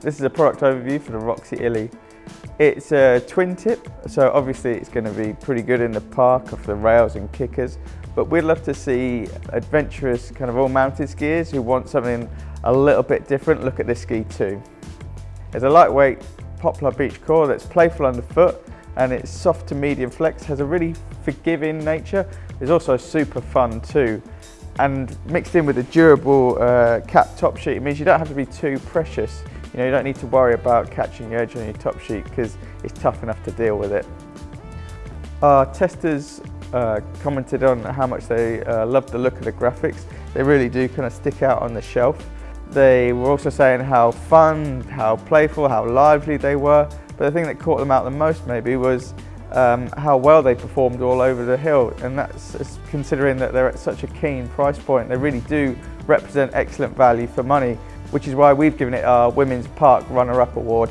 This is a product overview for the Roxy Illy. It's a twin tip, so obviously it's going to be pretty good in the park off the rails and kickers, but we'd love to see adventurous kind of all-mountain skiers who want something a little bit different look at this ski too. It's a lightweight poplar beech core that's playful underfoot and it's soft to medium flex, has a really forgiving nature. It's also super fun too. And mixed in with a durable uh, cap top sheet, it means you don't have to be too precious. You know, you don't need to worry about catching your edge on your top sheet because it's tough enough to deal with it. Our testers uh, commented on how much they uh, loved the look of the graphics. They really do kind of stick out on the shelf. They were also saying how fun, how playful, how lively they were. But the thing that caught them out the most maybe was um, how well they performed all over the hill. And that's considering that they're at such a keen price point. They really do represent excellent value for money, which is why we've given it our Women's Park Runner-Up Award.